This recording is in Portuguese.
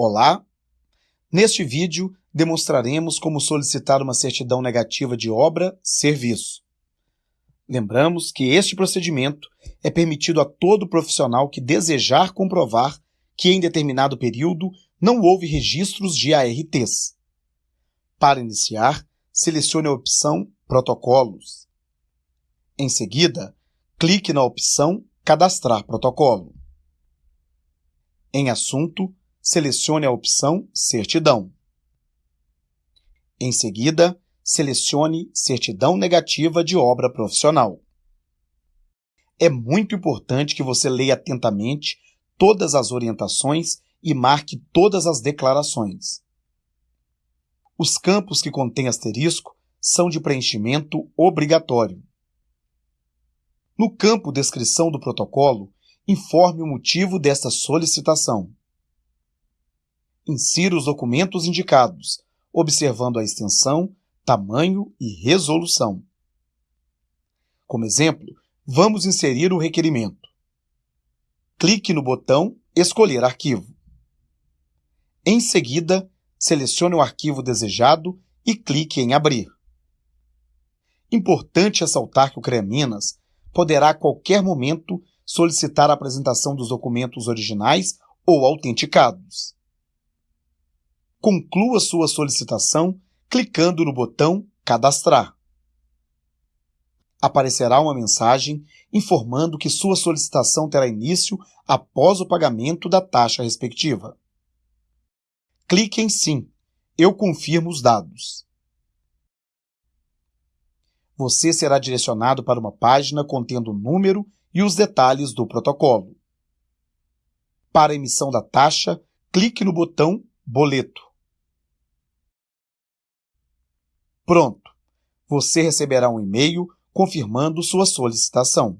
Olá! Neste vídeo, demonstraremos como solicitar uma certidão negativa de obra-serviço. Lembramos que este procedimento é permitido a todo profissional que desejar comprovar que em determinado período não houve registros de ARTs. Para iniciar, selecione a opção Protocolos. Em seguida, clique na opção Cadastrar protocolo. Em Assunto, selecione a opção Certidão. Em seguida, selecione Certidão Negativa de Obra Profissional. É muito importante que você leia atentamente todas as orientações e marque todas as declarações. Os campos que contêm asterisco são de preenchimento obrigatório. No campo Descrição do protocolo, informe o motivo desta solicitação insira os documentos indicados, observando a extensão, tamanho e resolução. Como exemplo, vamos inserir o requerimento. Clique no botão Escolher arquivo. Em seguida, selecione o arquivo desejado e clique em Abrir. Importante ressaltar que o CREA Minas poderá a qualquer momento solicitar a apresentação dos documentos originais ou autenticados. Conclua sua solicitação clicando no botão Cadastrar. Aparecerá uma mensagem informando que sua solicitação terá início após o pagamento da taxa respectiva. Clique em Sim. Eu confirmo os dados. Você será direcionado para uma página contendo o número e os detalhes do protocolo. Para emissão da taxa, clique no botão Boleto. Pronto! Você receberá um e-mail confirmando sua solicitação.